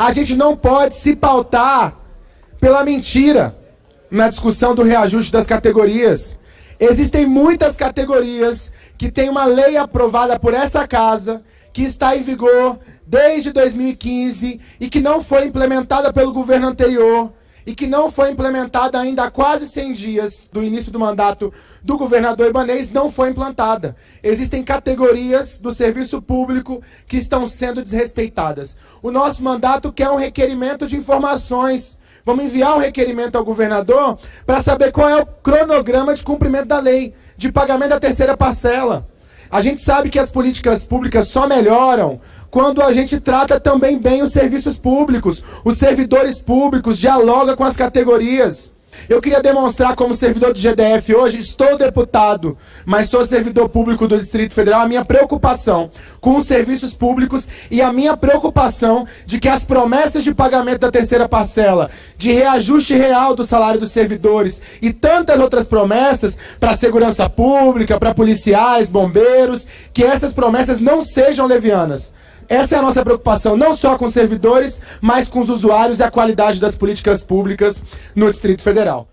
A gente não pode se pautar pela mentira na discussão do reajuste das categorias. Existem muitas categorias que têm uma lei aprovada por essa casa, que está em vigor desde 2015 e que não foi implementada pelo governo anterior e que não foi implementada ainda há quase 100 dias do início do mandato do governador Ibanês, não foi implantada. Existem categorias do serviço público que estão sendo desrespeitadas. O nosso mandato quer um requerimento de informações. Vamos enviar um requerimento ao governador para saber qual é o cronograma de cumprimento da lei, de pagamento da terceira parcela. A gente sabe que as políticas públicas só melhoram quando a gente trata também bem os serviços públicos, os servidores públicos, dialoga com as categorias. Eu queria demonstrar como servidor do GDF hoje, estou deputado, mas sou servidor público do Distrito Federal, a minha preocupação com os serviços públicos e a minha preocupação de que as promessas de pagamento da terceira parcela, de reajuste real do salário dos servidores e tantas outras promessas para a segurança pública, para policiais, bombeiros, que essas promessas não sejam levianas. Essa é a nossa preocupação, não só com os servidores, mas com os usuários e a qualidade das políticas públicas no Distrito Federal.